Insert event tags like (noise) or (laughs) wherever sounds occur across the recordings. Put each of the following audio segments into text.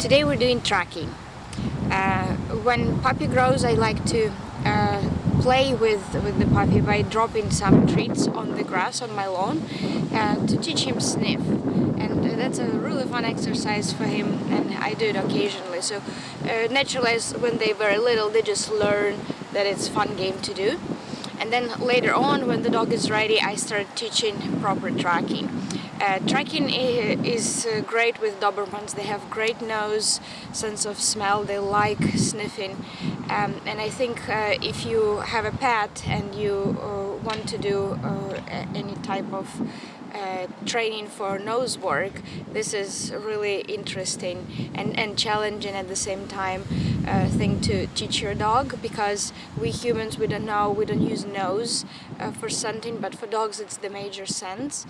Today we're doing tracking. Uh, when puppy grows I like to uh, play with, with the puppy by dropping some treats on the grass on my lawn and to teach him sniff. And uh, that's a really fun exercise for him and I do it occasionally. So uh, naturally when they're very little they just learn that it's fun game to do. And then later on when the dog is ready I start teaching proper tracking uh, tracking is uh, great with Dobermans. They have great nose, sense of smell. They like sniffing. Um, and I think uh, if you have a pet and you uh, want to do uh, any type of uh, training for nose work, this is really interesting and, and challenging at the same time thing to teach your dog because we humans, we don't know, we don't use nose for scenting, but for dogs it's the major sense.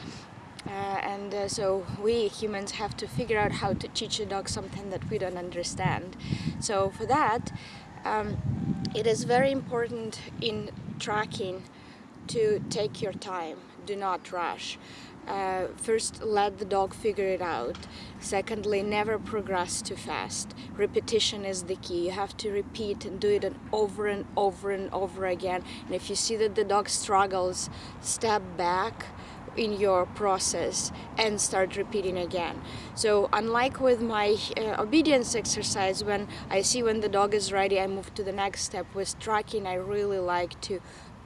Uh, and uh, so we humans have to figure out how to teach a dog something that we don't understand. So for that, um, it is very important in tracking to take your time, do not rush. Uh, first, let the dog figure it out. Secondly, never progress too fast. Repetition is the key. You have to repeat and do it over and over and over again. And if you see that the dog struggles, step back, in your process and start repeating again. So unlike with my uh, obedience exercise, when I see when the dog is ready, I move to the next step. With tracking, I really like to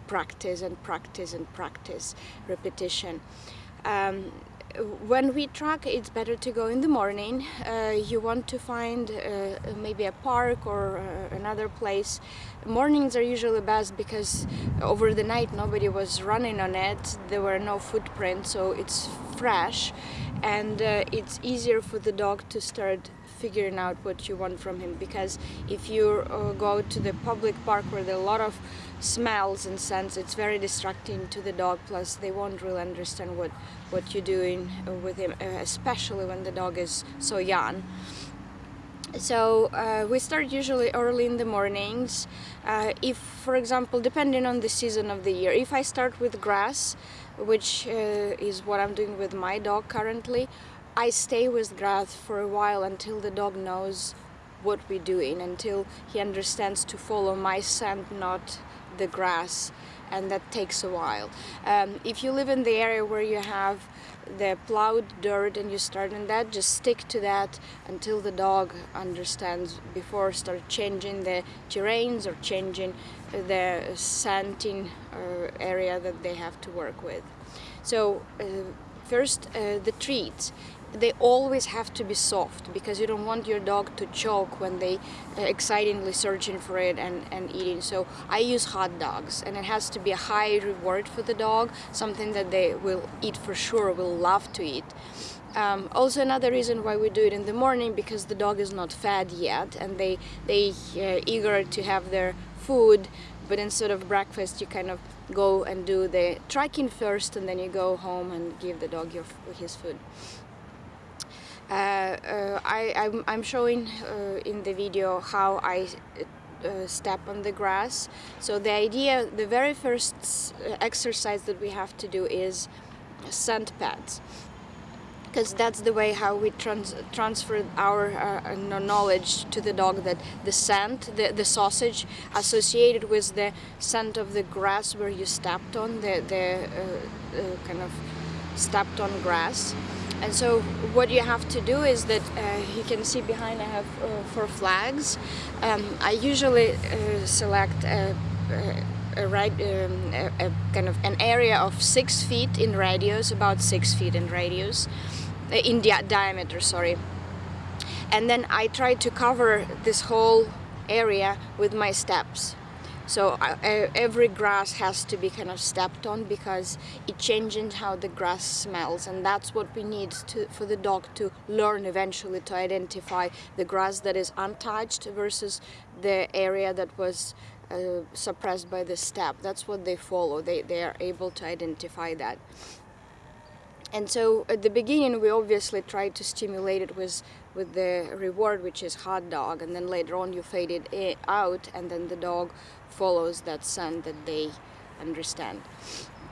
practice and practice and practice repetition. Um, when we track it's better to go in the morning. Uh, you want to find uh, maybe a park or uh, another place. Mornings are usually best because over the night nobody was running on it. There were no footprints so it's fresh. And uh, it's easier for the dog to start figuring out what you want from him because if you uh, go to the public park where there are a lot of smells and scents it's very distracting to the dog plus they won't really understand what what you're doing with him uh, especially when the dog is so young. So uh, we start usually early in the mornings uh, if for example depending on the season of the year if I start with grass which uh, is what I'm doing with my dog currently I stay with grass for a while until the dog knows what we're doing until he understands to follow my scent not the grass and that takes a while. Um, if you live in the area where you have the plowed dirt and you start in that, just stick to that until the dog understands before start changing the terrains or changing the scenting uh, area that they have to work with. So uh, first uh, the treats they always have to be soft because you don't want your dog to choke when they uh, excitingly searching for it and, and eating. So I use hot dogs and it has to be a high reward for the dog, something that they will eat for sure, will love to eat. Um, also another reason why we do it in the morning because the dog is not fed yet and they they uh, eager to have their food but instead of breakfast you kind of go and do the tracking first and then you go home and give the dog your, his food. Uh, uh, I, am showing uh, in the video how I step on the grass. So the idea, the very first exercise that we have to do is scent pads because that's the way how we trans transfer our uh, knowledge to the dog that the scent, the, the sausage associated with the scent of the grass where you stepped on, the, the uh, uh, kind of stepped on grass. And so what you have to do is that uh, you can see behind I have uh, four flags. Um, I usually uh, select a, a, right, um, a, a, kind of an area of six feet in radius, about six feet in radius, uh, in di diameter, sorry. And then I try to cover this whole area with my steps. So uh, every grass has to be kind of stepped on because it changes how the grass smells and that's what we need to, for the dog to learn eventually to identify the grass that is untouched versus the area that was uh, suppressed by the step. That's what they follow. They, they are able to identify that. And so at the beginning we obviously try to stimulate it with, with the reward which is hot dog and then later on you fade it out and then the dog follows that scent that they understand.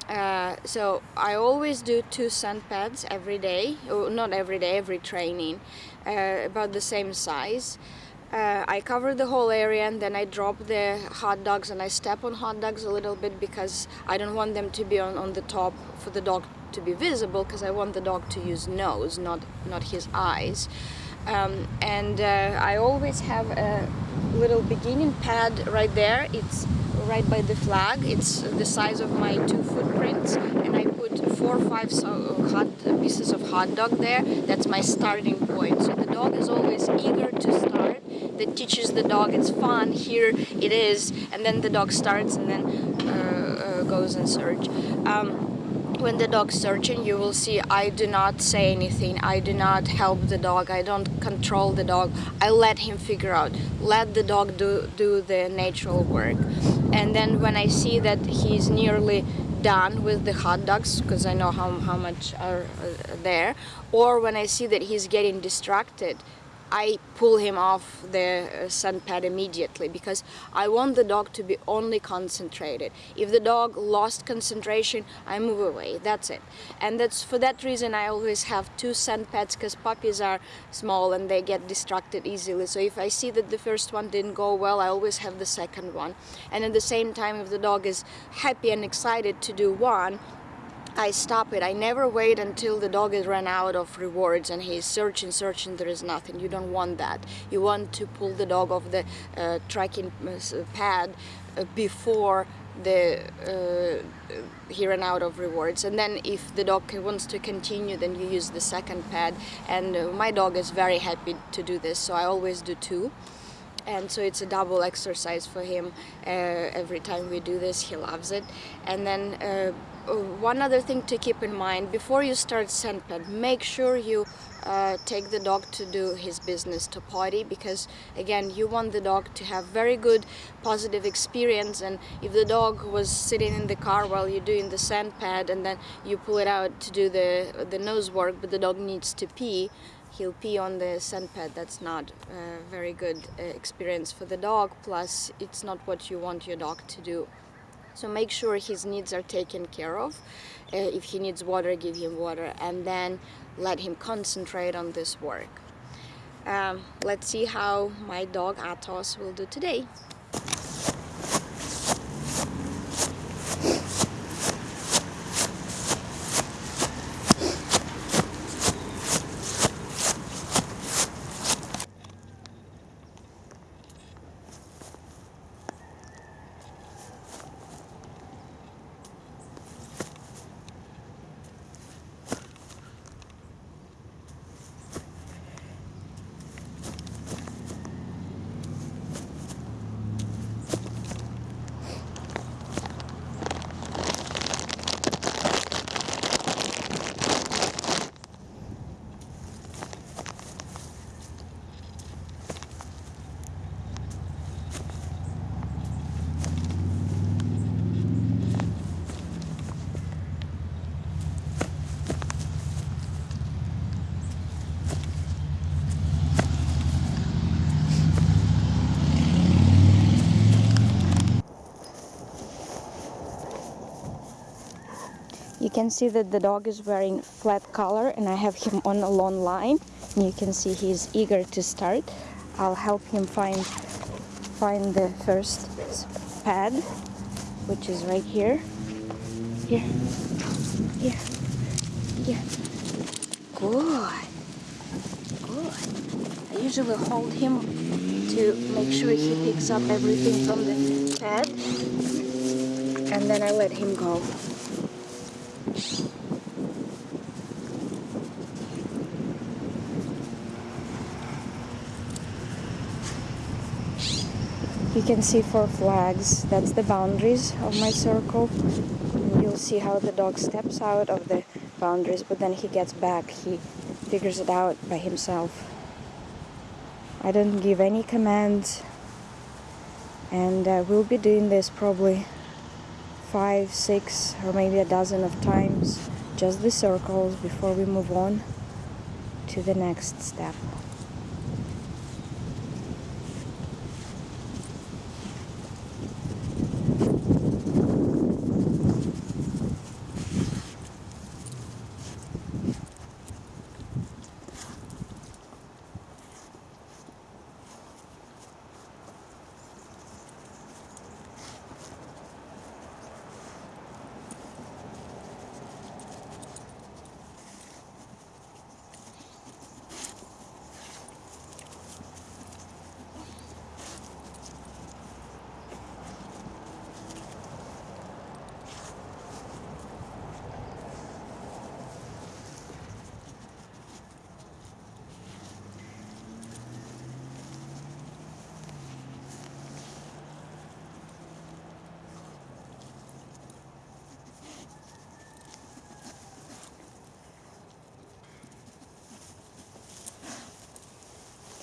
Uh, so I always do two scent pads every day, oh, not every day, every training, uh, about the same size. Uh, I cover the whole area and then I drop the hot dogs and I step on hot dogs a little bit because I don't want them to be on, on the top for the dog to be visible because I want the dog to use nose, not, not his eyes. Um, and uh, I always have a little beginning pad right there. It's right by the flag. It's the size of my two footprints and I put four or five so hot pieces of hot dog there. That's my starting point. So the dog is always eager to start that teaches the dog it's fun here it is and then the dog starts and then uh, uh, goes and search um, when the dog's searching you will see I do not say anything. I do not help the dog. I don't control the dog. I let him figure out. Let the dog do, do the natural work. And then when I see that he's nearly done with the hot dogs because I know how, how much are uh, there or when I see that he's getting distracted I pull him off the uh, scent pad immediately because I want the dog to be only concentrated. If the dog lost concentration, I move away. That's it. And that's for that reason I always have two scent pads because puppies are small and they get distracted easily. So if I see that the first one didn't go well, I always have the second one. And at the same time, if the dog is happy and excited to do one, I stop it. I never wait until the dog has run out of rewards and he's searching, searching, there is nothing. You don't want that. You want to pull the dog off the uh, tracking uh, pad uh, before the uh, he ran out of rewards and then if the dog wants to continue then you use the second pad and uh, my dog is very happy to do this so I always do two and so it's a double exercise for him uh, every time we do this he loves it and then one other thing to keep in mind before you start pad make sure you uh, take the dog to do his business to potty because again you want the dog to have very good positive experience and if the dog was sitting in the car while you're doing the scent pad and then you pull it out to do the the nose work but the dog needs to pee he'll pee on the scent pad. That's not a very good uh, experience for the dog plus it's not what you want your dog to do so make sure his needs are taken care of. Uh, if he needs water, give him water and then let him concentrate on this work. Um, let's see how my dog Atos will do today. You can see that the dog is wearing flat collar and I have him on a long line. And you can see he's eager to start. I'll help him find find the first pad which is right here. Here here here good. Good. I usually hold him to make sure he picks up everything from the pad and then I let him go you can see four flags. That's the boundaries of my circle. You'll see how the dog steps out of the boundaries but then he gets back. He figures it out by himself. I don't give any commands and uh, we'll be doing this probably five, six, or maybe a dozen of times, just the circles before we move on to the next step.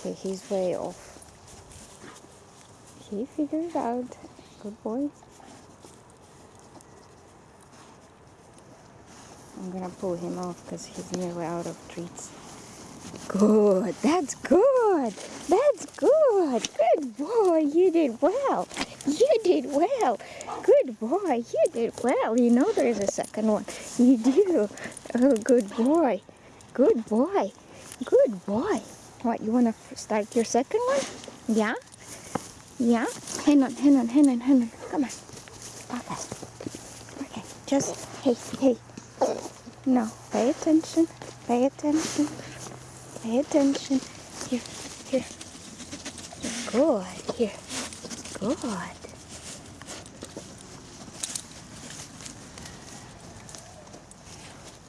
Okay, he's way off. He figured it out. Good boy. I'm gonna pull him off because he's nearly out of treats. Good, that's good, that's good, good boy, you did well, you did well, good boy, you did well. You know there is a second one, you do. Oh, good boy, good boy, good boy. What, you wanna start your second one? Yeah? Yeah? Hang on, hang on, hang on, hang on, come on. Okay, okay, just, hey, hey, no, pay attention. Pay attention. Pay attention. Here, here. Good. Here. Good.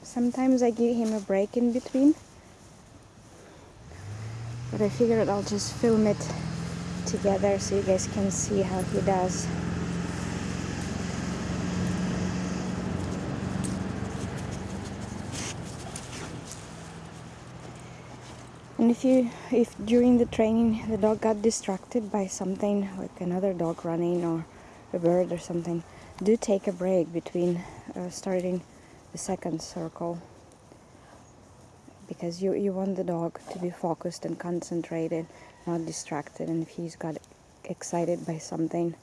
Sometimes I give him a break in between. But I figured I'll just film it together so you guys can see how he does. And if you, if during the training the dog got distracted by something like another dog running or a bird or something, do take a break between uh, starting the second circle because you, you want the dog to be focused and concentrated, not distracted. And if he's got excited by something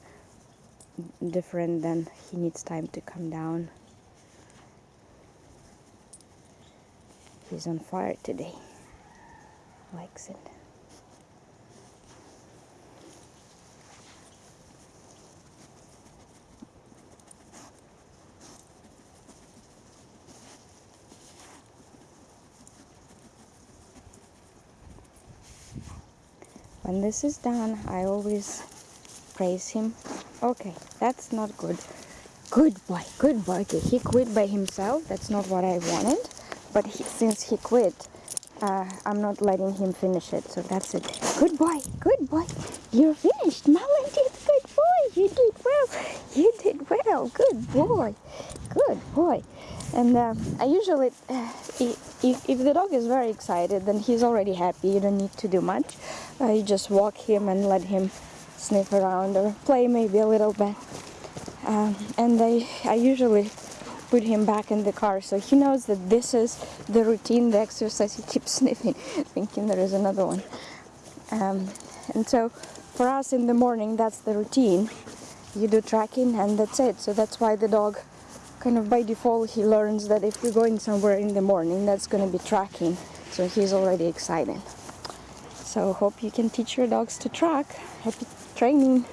different, then he needs time to come down. He's on fire today likes it. When this is done, I always praise him. Okay, that's not good. Good boy, good boy. Okay, he quit by himself. That's not what I wanted. But he, since he quit, uh, I'm not letting him finish it, so that's it. Good boy, good boy. You're finished. Marlon did good boy. You did well. You did well. Good boy. Good boy. And uh, I usually, uh, if, if the dog is very excited, then he's already happy. You don't need to do much. You just walk him and let him sniff around or play maybe a little bit. Um, and I, I usually put him back in the car so he knows that this is the routine the exercise. He keeps (laughs) sniffing thinking there is another one. Um, and so for us in the morning that's the routine. You do tracking and that's it. So that's why the dog kind of by default he learns that if we're going somewhere in the morning that's going to be tracking. So he's already excited so hope you can teach your dogs to track happy training